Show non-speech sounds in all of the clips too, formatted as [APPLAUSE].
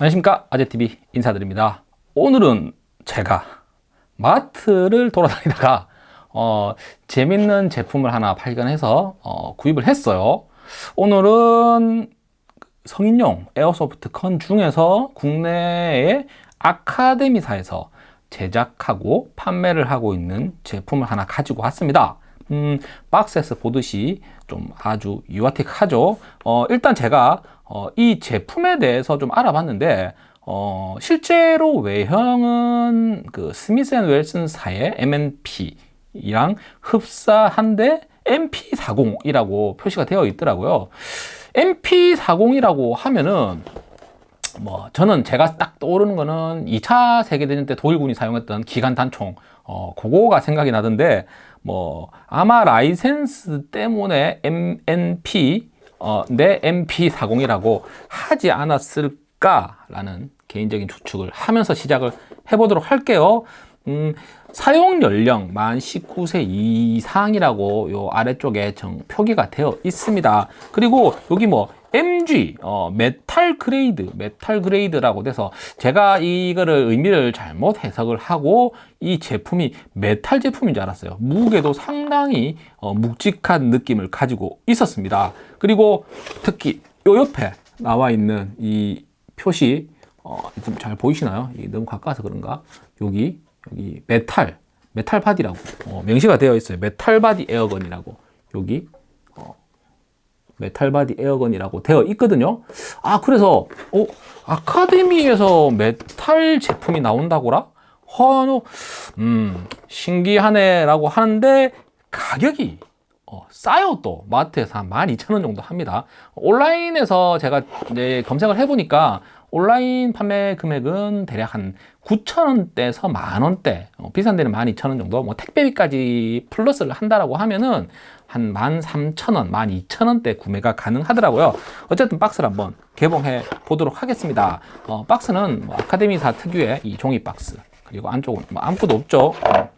안녕하십니까? 아재TV 인사드립니다. 오늘은 제가 마트를 돌아다니다가 어, 재밌는 제품을 하나 발견해서 어, 구입을 했어요. 오늘은 성인용 에어소프트 컨 중에서 국내의 아카데미사에서 제작하고 판매를 하고 있는 제품을 하나 가지고 왔습니다. 음, 박스에서 보듯이 좀 아주 유아틱하죠? 어, 일단 제가 어, 이 제품에 대해서 좀 알아봤는데 어, 실제로 외형은 그 Smith & Wesson사의 M&P랑 흡사한데 MP40이라고 표시가 되어 있더라고요. MP40이라고 하면은 뭐 저는 제가 딱 떠오르는 거는 2차 세계대전 때 독일군이 사용했던 기관 단총 어 그거가 생각이 나던데 뭐 아마 라이센스 때문에 M&P 어, 내 MP40이라고 하지 않았을까라는 개인적인 추측을 하면서 시작을 해보도록 할게요. 음, 사용 연령 만 19세 이상이라고 요 아래쪽에 정 표기가 되어 있습니다. 그리고 여기 뭐 MG 어, metal grade metal grade라고 돼서 제가 이거를 의미를 잘못 해석을 하고 이 제품이 메탈 제품인 줄 알았어요. 무게도 상당히 어, 묵직한 느낌을 가지고 있었습니다. 그리고 특히 요 옆에 나와 있는 이 표시 어, 좀 잘 보이시나요? 너무 가까워서 그런가? 여기 여기 metal metal body라고 어, 명시가 되어 있어요. metal body air gun이라고. 여기 metal body air gun이라고 되어 있거든요. 아 그래서 어, 아카데미에서 메탈 제품이 나온다고라? 허노 음 신기하네 라고 하는데 가격이 어, 싸요 또. 마트에서 한 12,000원 정도 합니다. 온라인에서 제가 이제 검색을 해보니까 온라인 판매 금액은 대략 한 9,000원대에서 만원대 어, 비싼 데는 12,000원 정도? 뭐 택배비까지 플러스를 한다라고 하면은 한 13,000원, 12,000원대 구매가 가능하더라고요. 어쨌든 박스를 한번 개봉해 보도록 하겠습니다. 어, 박스는 뭐 아카데미사 특유의 이 종이 박스 그리고 안쪽은 뭐 아무것도 없죠. 어,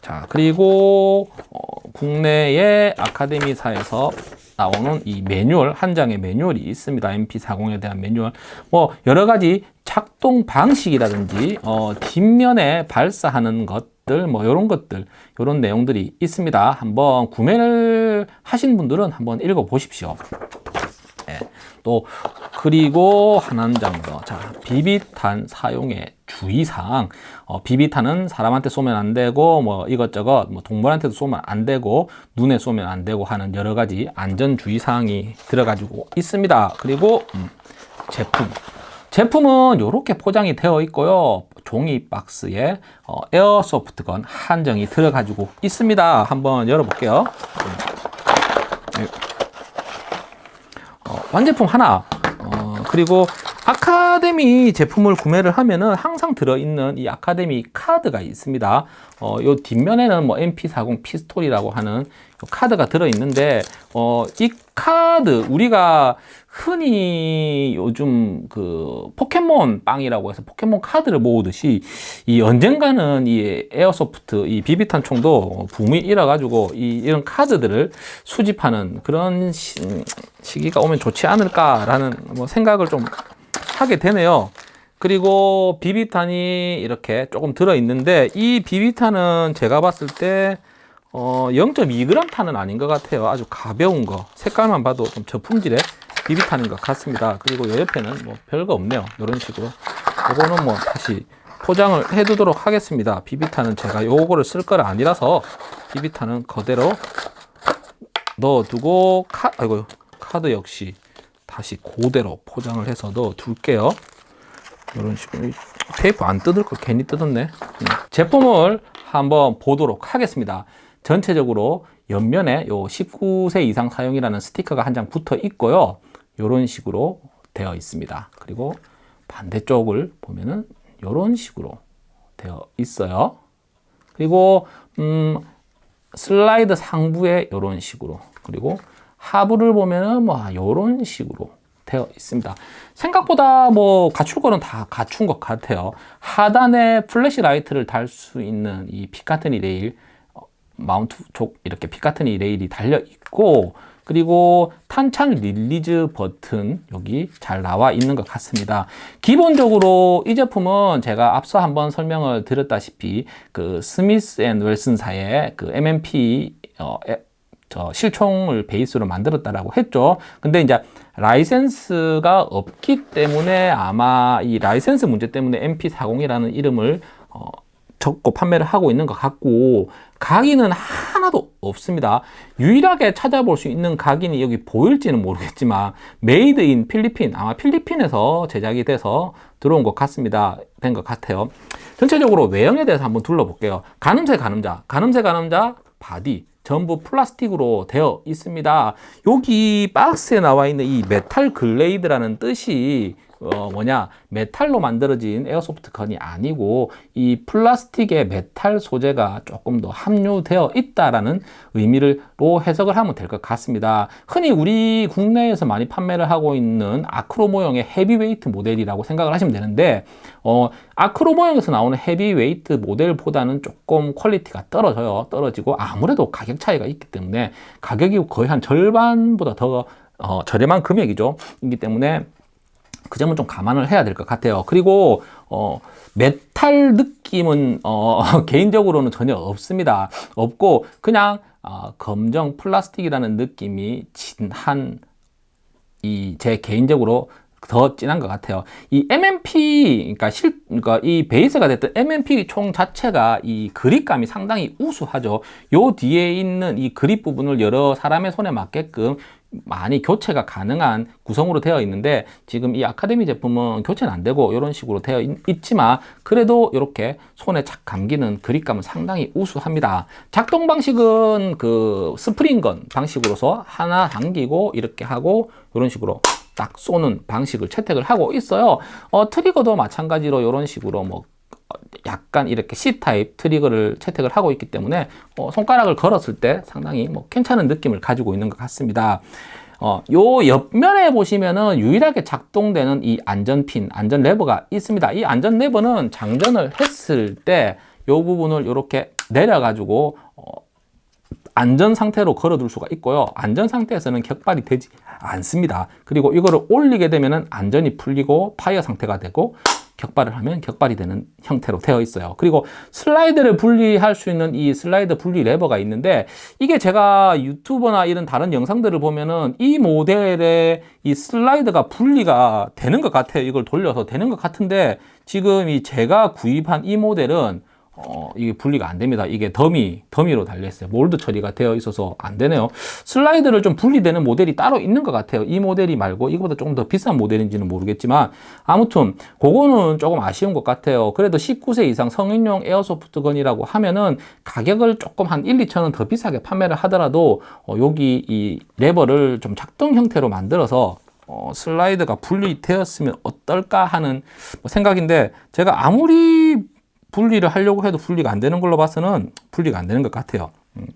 자 그리고 어, 국내의 아카데미사에서 나오는 이 매뉴얼 한 장의 매뉴얼이 있습니다. MP40에 대한 매뉴얼. 뭐 여러 가지 작동 방식이라든지 어, 뒷면에 발사하는 것들 뭐 이런 것들 이런 내용들이 있습니다. 한번 구매를 하신 분들은 한번 읽어 보십시오 네. 또 그리고 한장 더. 자, 비비탄 사용의 주의사항. 어, 비비탄은 사람한테 쏘면 안 되고 뭐 이것저것 뭐 동물한테도 쏘면 안 되고 눈에 쏘면 안 되고 하는 여러 가지 안전 주의 사항이 들어가지고 있습니다. 그리고 음, 제품. 제품은 이렇게 포장이 되어 있고요. 종이 박스에 어, 에어소프트건 한정이 들어가지고 있습니다. 한번 열어볼게요. 네. 어, 완제품 하나 어, 그리고 아카데미 제품을 구매를 하면은 항상 들어있는 이 아카데미 카드가 있습니다. 어, 요 뒷면에는 뭐 MP40 피스톨이라고 하는 카드가 들어있는데 어, 이 카드 우리가 흔히 요즘 그 포켓몬 빵이라고 해서 포켓몬 카드를 모으듯이 이 언젠가는 이 airsoft 이 비비탄 총도 붐이 일어 가지고 이 이런 카드들을 수집하는 그런 시, 기가 오면 좋지 않을까라는 뭐 생각을 좀 하게 되네요. 그리고 비비탄이 이렇게 조금 들어 있는데 이 비비탄은 제가 봤을 때 어, 0.2g 탄은 아닌 것 같아요. 아주 가벼운 거. 색깔만 봐도 좀 저품질의 비비탄인 것 같습니다. 그리고 이 옆에는 뭐 별거 없네요. 이런 식으로. 이거는 뭐 다시 포장을 해 두도록 하겠습니다. 비비탄은 제가 요거를 쓸 거라 아니라서 비비탄은 그대로 넣어두고 카, 아이고 카드 역시 다시 그대로 포장을 해서 넣어 둘게요. 이런 식으로 테이프 안 뜯을 걸 괜히 뜯었네. 음. 제품을 한번 보도록 하겠습니다. 전체적으로 옆면에 요 19세 이상 사용이라는 스티커가 한 장 붙어 있고요. 이런 식으로 되어 있습니다. 그리고 반대쪽을 보면은 이런 식으로 되어 있어요. 그리고 음, 슬라이드 상부에 이런 식으로 그리고 하부를 보면은 뭐 이런 식으로 되어 있습니다 생각보다 뭐 갖출 거는 다 갖춘 것 같아요 하단에 flashlight를 달 수 있는 이 Picatinny rail 어, 마운트 쪽 이렇게 Picatinny rail이 달려 있고 그리고 탄창 release 버튼 여기 잘 나와 있는 것 같습니다. 기본적으로 이 제품은 제가 앞서 한번 설명을 드렸다시피 그 Smith & Wesson사의 그 M&P 어, 저 실총을 베이스로 만들었다라고 했죠. 근데 이제 라이센스가 없기 때문에 아마 이 라이센스 문제 때문에 MP40이라는 이름을 어, 적고 판매를 하고 있는 것 같고 각인은 하나도 없습니다. 유일하게 찾아볼 수 있는 각인이 여기 보일지는 모르겠지만 made in 필리핀 아마 필리핀에서 제작이 돼서 들어온 것 같습니다. 된 것 같아요. 전체적으로 외형에 대해서 한번 둘러볼게요. 가늠쇠 가늠자, 가늠쇠 가늠자 body 전부 플라스틱으로 되어 있습니다. 여기 박스에 나와 있는 이 metal grade라는 뜻이 어 뭐냐 메탈로 만들어진 airsoft gun이 아니고 이 플라스틱의 메탈 소재가 조금 더 함유되어 있다라는 의미로 해석을 하면 될 것 같습니다. 흔히 우리 국내에서 많이 판매를 하고 있는 아크로 모형의 heavyweight 모델이라고 생각을 하시면 되는데 어 아크로 모형에서 나오는 heavyweight 모델보다는 조금 퀄리티가 떨어져요. 떨어지고 아무래도 가격 차이가 있기 때문에 가격이 거의 한 절반보다 더 어, 저렴한 금액이죠. 이기 때문에 그 점은 좀 감안을 해야 될 것 같아요. 그리고 어, 메탈 느낌은 어, [LAUGHS] 개인적으로는 전혀 없습니다. 없고 그냥 어, 검정 플라스틱이라는 느낌이 진한 이 제 개인적으로 더 진한 것 같아요. 이 MMP, 그러니까 실, 그러니까 이 베이스가 됐던 MMP 총 자체가 이 그립감이 상당히 우수하죠. 요 뒤에 있는 이 그립 부분을 여러 사람의 손에 맞게끔 많이 교체가 가능한 구성으로 되어 있는데 지금 이 아카데미 제품은 교체는 안 되고 이런 식으로 되어 있, 지만 그래도 이렇게 손에 착 감기는 그립감은 상당히 우수합니다 작동 방식은 그 스프링건 방식으로서 하나 당기고 이렇게 하고 이런 식으로 딱 쏘는 방식을 채택을 하고 있어요 어, 트리거도 마찬가지로 이런 식으로 뭐 약간 이렇게 C타입 트리거를 채택을 하고 있기 때문에 어, 손가락을 걸었을 때 상당히 뭐 괜찮은 느낌을 가지고 있는 것 같습니다. 어, 요 옆면에 보시면은 유일하게 작동되는 이 안전핀, 안전 레버가 있습니다. 이 안전 레버는 장전을 했을 때 요 부분을 이렇게 내려 가지고 어, 안전 상태로 걸어둘 수가 있고요. 안전 상태에서는 격발이 되지 않습니다. 그리고 이거를 올리게 되면은 안전이 풀리고 fire 상태가 되고 격발을 하면 격발이 되는 형태로 되어 있어요 그리고 슬라이드를 분리할 수 있는 이 슬라이드 분리 레버가 있는데 이게 제가 유튜버나 이런 다른 영상들을 보면은 이 모델의 이 슬라이드가 분리가 되는 것 같아요 이걸 돌려서 되는 것 같은데 지금 이 제가 구입한 이 모델은 어, 이게 분리가 안 됩니다. 이게 더미, 더미로 달려있어요. 몰드 처리가 되어 있어서 안 되네요. 슬라이드를 좀 분리되는 모델이 따로 있는 것 같아요. 이 모델이 말고 이거보다 조금 더 비싼 모델인지는 모르겠지만 아무튼 그거는 조금 아쉬운 것 같아요. 그래도 19세 이상 성인용 에어소프트건이라고 하면은 가격을 조금 한 1, 2천 원 더 비싸게 판매를 하더라도 어, 여기 이 레버를 좀 작동 형태로 만들어서 어, 슬라이드가 분리되었으면 어떨까 하는 뭐 생각인데 제가 아무리 분리를 하려고 해도 분리가 안 되는 걸로 봐서는 분리가 안 되는 것 같아요. 음.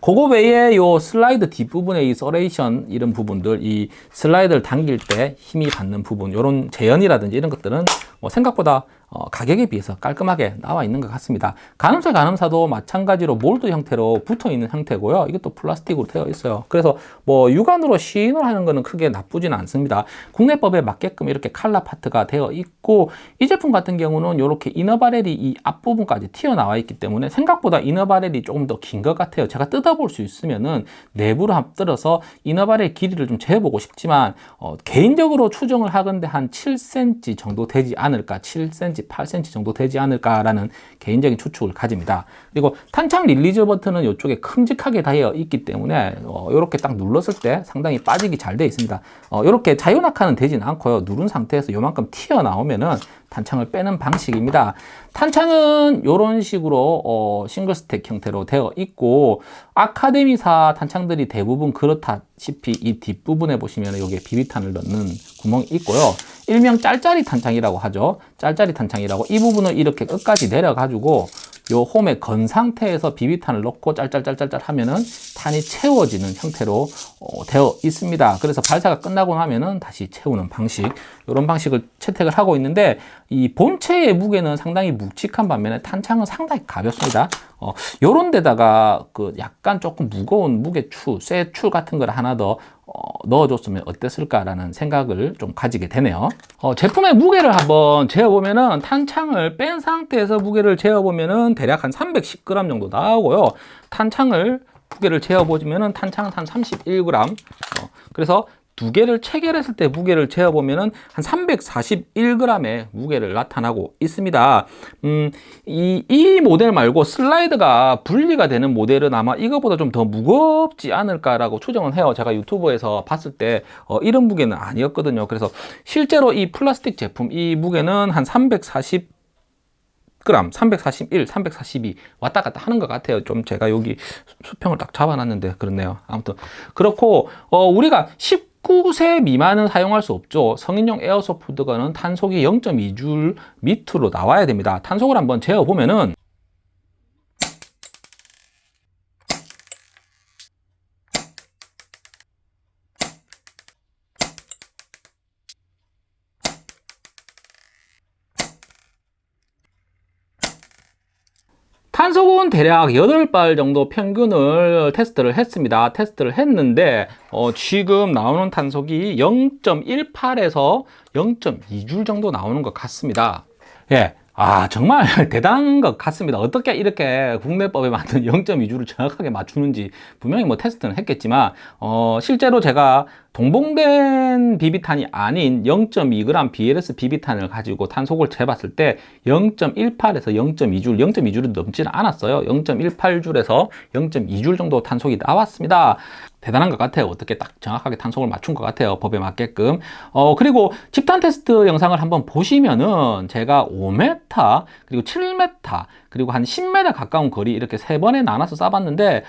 그거 외에 요 슬라이드 뒷부분의 이 serration 이런 부분들 이 슬라이드를 당길 때 힘이 받는 부분 이런 재현이라든지 이런 것들은 뭐 생각보다 어, 가격에 비해서 깔끔하게 나와 있는 것 같습니다. 가늠쇠 가늠쇠도 마찬가지로 몰드 형태로 붙어 있는 형태고요. 이것도 플라스틱으로 되어 있어요. 그래서 뭐 육안으로 시인을 하는 것은 크게 나쁘지는 않습니다. 국내법에 맞게끔 이렇게 칼라 파트가 되어 있고 이 제품 같은 경우는 이렇게 inner barrel이 이 앞부분까지 튀어나와 있기 때문에 생각보다 inner barrel이 조금 더 긴 것 같아요. 제가 뜯어볼 수 있으면은 내부로 한번 뜯어서 inner barrel 길이를 좀 재보고 싶지만 어, 개인적으로 추정을 하건대 한 7cm 정도 되지 않을 까 7cm 8cm 정도 되지 않을까라는 개인적인 추측을 가집니다. 그리고 탄창 release 버튼은 이쪽에 큼직하게 되어 있기 때문에 어, 이렇게 딱 눌렀을 때 상당히 빠지기 잘 되어 있습니다. 어, 이렇게 자유낙하는 되진 않고요. 누른 상태에서 이만큼 튀어나오면은 탄창을 빼는 방식입니다. 탄창은 이런 식으로 어, single stack 형태로 되어 있고 아카데미사 탄창들이 대부분 그렇다시피 이 뒷부분에 보시면 여기에 비비탄을 넣는 구멍이 있고요. 일명 짤짤이 탄창이라고 하죠. 짤짤이 탄창이라고 이 부분을 이렇게 끝까지 내려가지고 요 홈에 건 상태에서 비비탄을 넣고 짤짤짤짤짤 하면은 탄이 채워지는 형태로 어, 되어 있습니다. 그래서 발사가 끝나고 나면은 다시 채우는 방식 이런 방식을 채택을 하고 있는데 이 본체의 무게는 상당히 묵직한 반면에 탄창은 상당히 가볍습니다. 어, 요런 데다가 그 약간 조금 무거운 무게추, 쇠추 같은 걸 하나 더 어, 넣어줬으면 어땠을까라는 생각을 좀 가지게 되네요. 어, 제품의 무게를 한번 재어보면 은 탄창을 뺀 상태에서 무게를 재어보면 은 대략 한 310g 정도 나오고요. 탄창을 무게를 재어보면은 탄창은 한 31g. 어, 그래서 두 개를 체결했을 때 무게를 재어보면은 한 341g의 무게를 나타나고 있습니다. 음, 이, 이 모델 말고 슬라이드가 분리가 되는 모델은 아마 이거보다 좀 더 무겁지 않을까라고 추정은 해요. 제가 유튜브에서 봤을 때 어, 이런 무게는 아니었거든요. 그래서 실제로 이 플라스틱 제품 이 무게는 한 340. 그램 341, 342 왔다 갔다 하는 것 같아요. 좀 제가 여기 수평을 딱 잡아놨는데 그렇네요. 아무튼 그렇고 어, 우리가 10 19세 미만은 사용할 수 없죠. 성인용 에어소프트건은 탄속이 0.2줄 밑으로 나와야 됩니다. 탄속을 한번 재어보면은 탄속은 대략 8발 정도 평균을 테스트를 했습니다. 테스트를 했는데 어, 지금 나오는 탄속이 0.18에서 0.2줄 정도 나오는 것 같습니다. 예, 아 정말 [LAUGHS] 대단한 것 같습니다 어떻게 이렇게 국내법에 맞는 [LAUGHS] 0.2주를 정확하게 맞추는지 분명히 뭐 테스트는 했겠지만 어, 실제로 제가 동봉된 비비탄이 아닌 0.2g BLS 비비탄을 가지고 탄속을 재봤을 때 0.18에서 0.2줄, 0.2줄은 넘지는 않았어요. 0.18줄에서 0.2줄 정도 탄속이 나왔습니다. 대단한 것 같아요. 어떻게 딱 정확하게 탄속을 맞춘 것 같아요. 법에 맞게끔. 어, 그리고 집단 테스트 영상을 한번 보시면은 제가 5m, 그리고 7m, 그리고 한 10m 가까운 거리 이렇게 세 번에 나눠서 쏴봤는데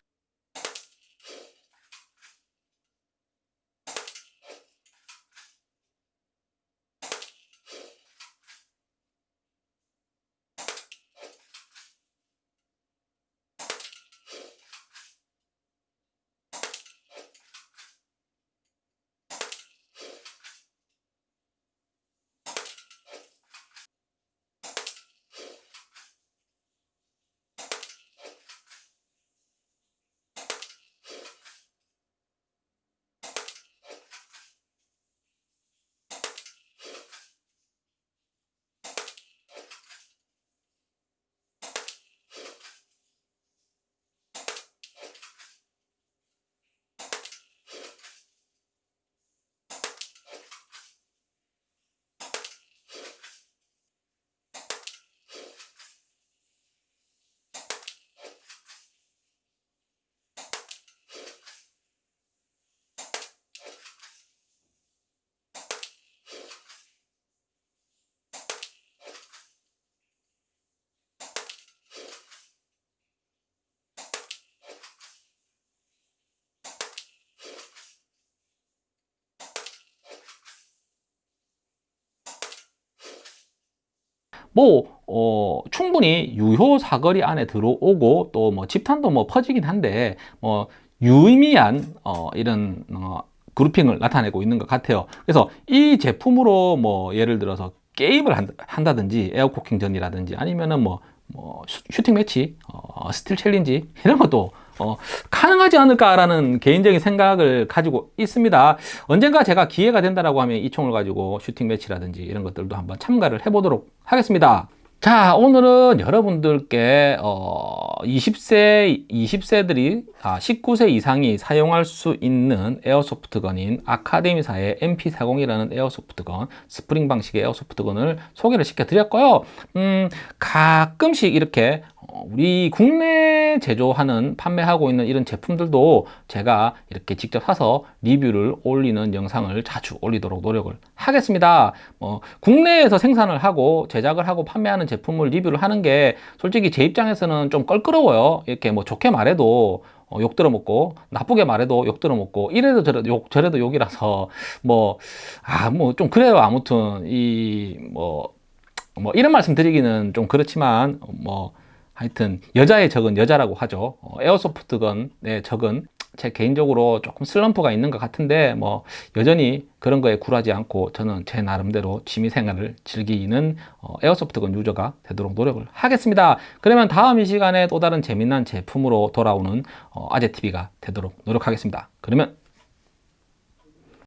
뭐 어, 충분히 유효 사거리 안에 들어오고 또 뭐 집탄도 뭐 퍼지긴 한데 뭐 유의미한 어, 이런 어, grouping을 나타내고 있는 것 같아요. 그래서 이 제품으로 뭐 예를 들어서 게임을 한다 든지 air cocking 전이라든지 아니면은 뭐, 뭐 shooting match, 어, steel challenge 이런 것도 어, 가능하지 않을까라는 개인적인 생각을 가지고 있습니다. 언젠가 제가 기회가 된다라고 하면 이 총을 가지고 shooting match라든지 이런 것들도 한번 참가를 해보도록 하겠습니다. 자 오늘은 여러분들께 어, 20세 20세들이 아, 19세 이상이 사용할 수 있는 airsoft gun인 아카데미사의 MP40이라는 airsoft gun 스프링 방식의 airsoft gun을 소개를 시켜 드렸고요 음, 가끔씩 이렇게 우리 국내 제조하는 판매하고 있는 이런 제품들도 제가 이렇게 직접 사서 리뷰를 올리는 영상을 자주 올리도록 노력을 하겠습니다. 뭐 국내에서 생산을 하고 제작을 하고 판매하는 제품을 리뷰를 하는 게 솔직히 제 입장에서는 좀 껄끄러워요. 이렇게 뭐 좋게 말해도 어, 욕 들어먹고 나쁘게 말해도 욕 들어먹고 이래도 저래도 욕 저래도 욕이라서 뭐 아 뭐 좀 그래요. 아무튼 이뭐뭐 뭐 이런 말씀 드리기는 좀 그렇지만 뭐 하여튼 여자의 적은 여자라고 하죠 어, 에어소프트건의 적은 제 개인적으로 조금 슬럼프가 있는 것 같은데 뭐 여전히 그런 거에 굴하지 않고 저는 제 나름대로 취미 생활을 즐기는 어, 에어소프트건 유저가 되도록 노력을 하겠습니다. 그러면 다음 이 시간에 또 다른 재미난 제품으로 돌아오는 어, 아재TV가 되도록 노력하겠습니다. 그러면